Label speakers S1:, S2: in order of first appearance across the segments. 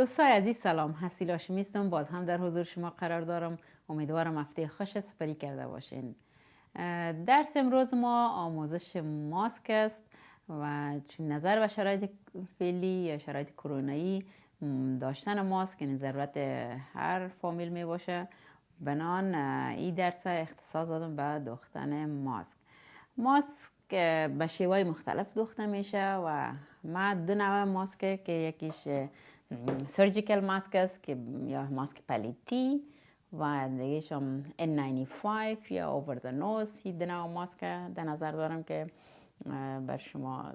S1: دوستای عزیز سلام. حسیل هاشمیستم باز هم در حضور شما قرار دارم. امیدوارم هفته خوش سپری کرده باشین. درس امروز ما آموزش ماسک است و چون نظر به شرایط فعلی یا شرایط کرونایی داشتن ماسک یعنی ضرورت هر فامیل می باشه. بنان این درس اختصاص دادم به دوختن ماسک. ماسک به شیوه مختلف دوخته میشه و ما دو نوع ماسک که یکیش سرجیکل ماسک است که یا ماسک پلیتی و دیگه هم N95 یا اوور د نوز دو نوع ماسک در نظر دارم که بر شما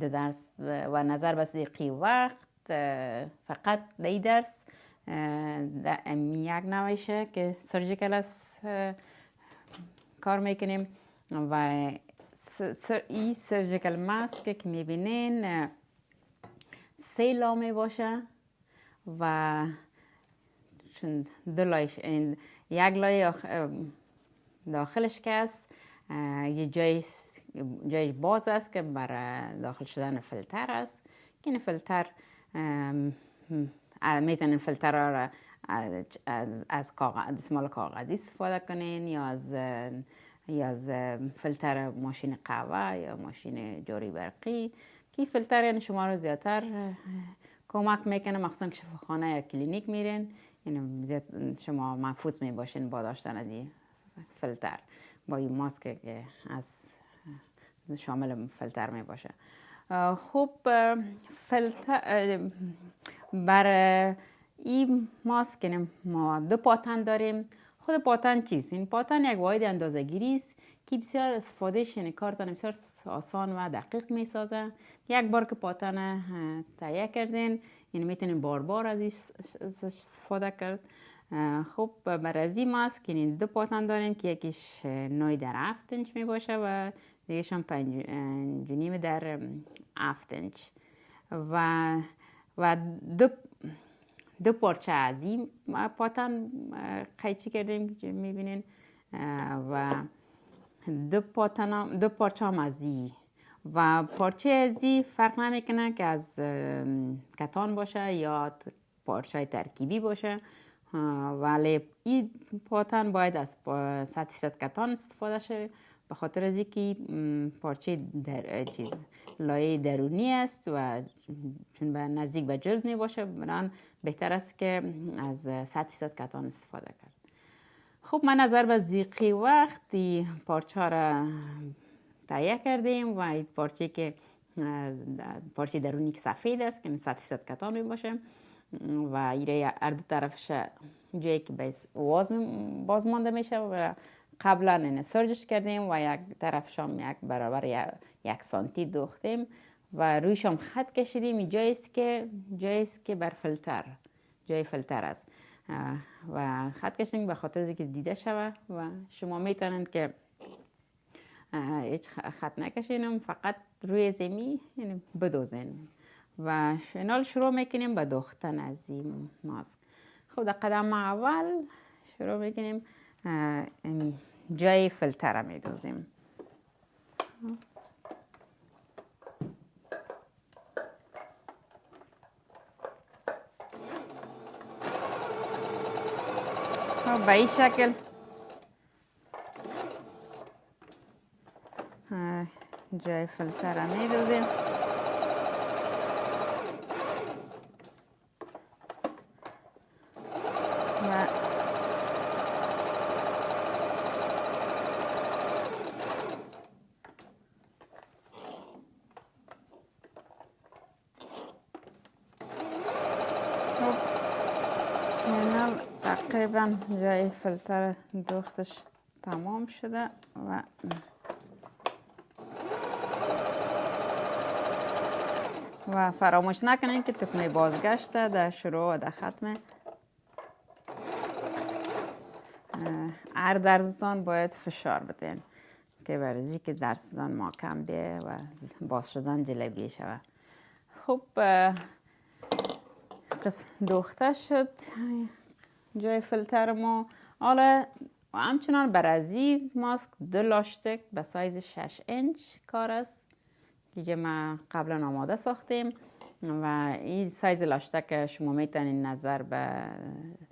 S1: درس و نظر به سیقی وقت فقط دی درس یک نوعشه که سرجیکل است کار می‌کنیم و این سرجیکل ماسک که می‌بینین سه لامه باشه و دو لایش یک لای داخلش که است یه جای جایش باز است که برای داخل شدن فیلتر است. که این فیلتر می‌تونین فیلتر را از, از کاغذ دستمال کاغذی استفاده کنین یا از یا از فیلتر ماشین قهوه یا ماشین جاری برقی که فیلتر یعنی شما رو زیادتر کمک می‌کنه. مخصوصا که شفاخانه یا کلینیک میرین یعنی زیاد شما محفوظ می باشین با داشتن از این فیلتر با این ماسک که از شامل فیلتر می باشه خب فیلتر بر این ماسک یعنی ما دو پاتن داریم. خود پاتن چیست؟ این پاتن یک واحد اندازه گیری است که بسیار استفادهش یعنی کارتان بسیار آسان و دقیق می سازه یک بار که پاتن تهیه کردین یعنی می‌تونین بار بار از استفاده کرد. خب بر از این ماسک یعنی دو پاتن داریم که یکیش نوی در هفت انچ می باشه و دیگهش هم پنج در هفت انچ. و و دو دو پارچه از این پاتن قیچی کردیم؟ که می‌بینین؟ و دو, پاتن دو پارچه هم از این و پارچه از این فرق نمی‌کنه که از کتان باشه یا پارچه ترکیبی باشه. ولی این پاتن باید از 100 کتان استفاده شه. به خاطر از اینکه پارچه در چیز لایه درونی است و چون به نزدیک به جلد می باشه بران بهتر است که از 100 درصد کتان استفاده کرد. خب من نظر به زیقی وقتی پارچه را تهیه کردیم و این پارچه که پارچه درونی که سفید است که 100 درصد کتان می باشه و ایره هر دو طرفش جایی که باز مانده میشه و قبلا این سرجش کردیم و یک طرف شام یک برابر یک سانتی دوختیم و روی شام خط کشیدیم. این جاییست که جاییست که بر فلتر جای فلتر است. و خط کشیدیم به خاطر که دیده شوه و شما می‌تونن که هیچ خط نکشینم فقط روی زمین یعنی بدوزین. و شنال شروع می‌کنیم به دوختن از این ماسک. خب در قدم اول شروع می‌کنیم جای فلتر را میدوزیم خب، به این شکل جای فلتر را میدوزیم تقریبا جای فلتر دوختش تمام شده و و فراموش نکنین که تکمه بازگشته در شروع و در ختم. هر درزتان باید فشار بدین که برزی که درزتان ماکم بیه و باز شدن جلبی شود. خوب دوخته شد. جای فیلتر ما. حالا همچنان برازی ماسک دو لاستیک به سایز 6 انچ کار است که ما قبلا آماده ساختیم و این سایز لاشتک شما می‌تونین نظر به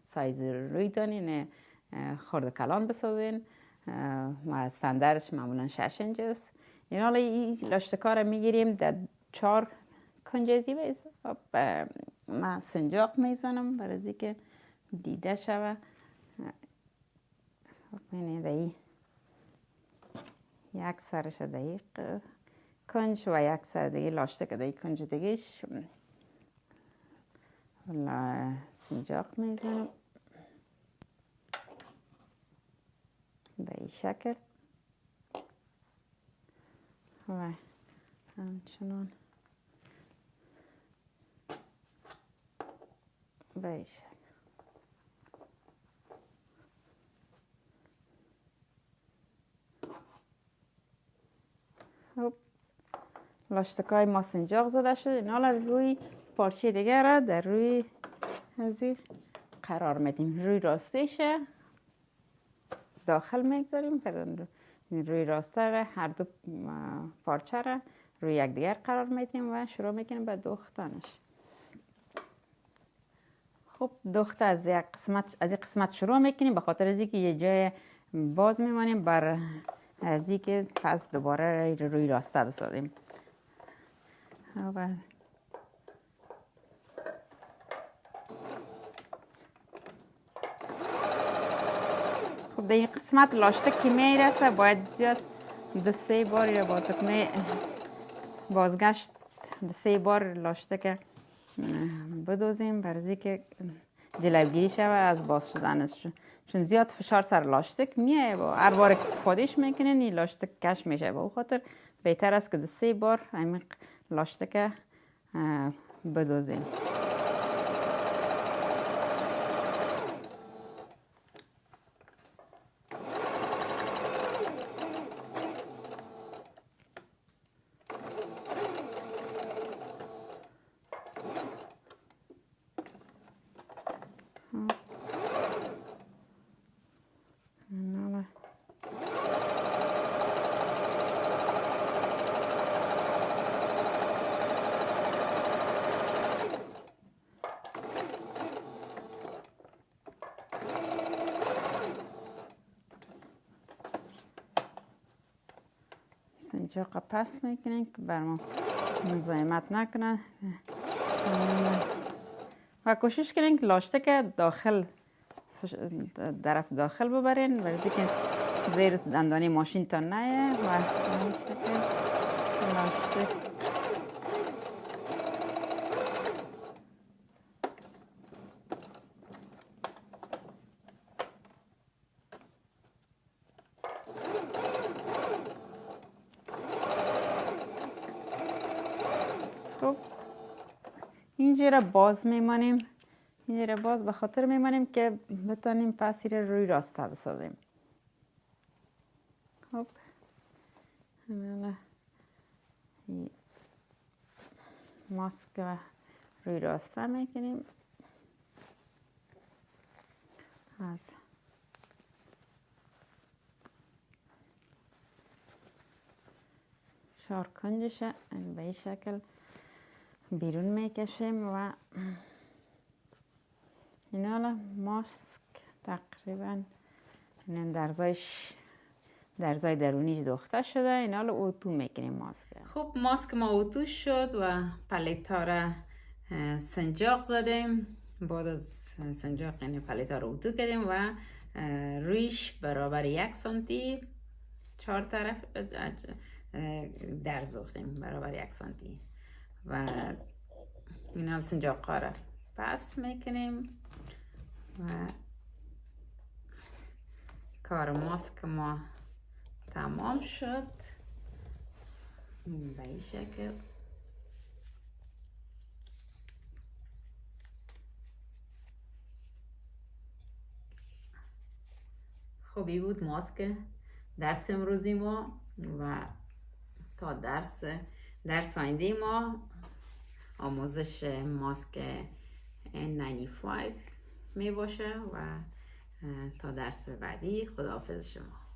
S1: سایز روی دانین خورد کلان بسازین و استاندارش معمولا 6 انچ است. این حالا این لاشتکا رو می‌گیریم در چهار کنجزی به حساب ما سنجاق می‌زنم برای که دیده شوه. خب ای یک سرش دقیق کنج و یک سر دیگه لاشتک دیگه کنج دیگهش سنجاق می‌زنم. به این شکل. و همچنان به این شکل. خب. لاشتکای ما سنجاق زده شده. این حالا روی پارچه دیگه را در روی ازی قرار میدیم. روی راستیشه داخل می‌گذاریم. روی راسته را هر دو پارچه را روی یکدیگر قرار میدیم و شروع می‌کنیم به دوختنش. خب دوخت از یک قسمت از یک قسمت شروع می‌کنیم به خاطر از اینکه یه جای باز میمانیم. بر اینکه پس دوباره روی راسته بسازیم. خب در این قسمت لاشته که می‌رسه باید زیاد دو سه باری با تکمه بازگشت دو سه بار لاشته که بدوزیم برزی که جلوگیری شوه از باز شدنش. چون زیاد فشار سر لاشتک میایه و هر بار استفادهش می‌کنین این لاشتک کش میشه. با خاطر بهتر است که دو سه بار همین لاشتک بدوزیم اینجا پس می‌کنیم که بر ما مزاحمت نکنه و کوشش کنین که لاشته که داخل طرف داخل ببرین برای که زیر دندانی ماشین تا نه و لاشته اینجا را باز میمانیم. اینجا را باز به خاطر میمانیم که بتانیم پسیر روی راسته بسازیم. خب. ماسک روی راسته می‌کنیم از چهار کنجش به این شکل بیرون می‌کشیم و این حالا ماسک تقریبا درزایش درزای درونیش دوخته شده. این حالا اوتو می‌کنیم ماسک خب ماسک ما اوتو شد و پلیتا را سنجاق زدیم. بعد از سنجاق این پلیتا رو اوتو کردیم و رویش برابر یک سانتی چهار طرف در زختیم برابر یک سانتی. و این حال سنجاق را پس می‌کنیم و کار ماسک ما تمام شد. به این شکل. خوبی بود ماسک درس امروزی ما و تا درس درس آینده ما آموزش ماسک N95 می باشه و تا درس بعدی خداحافظ شما.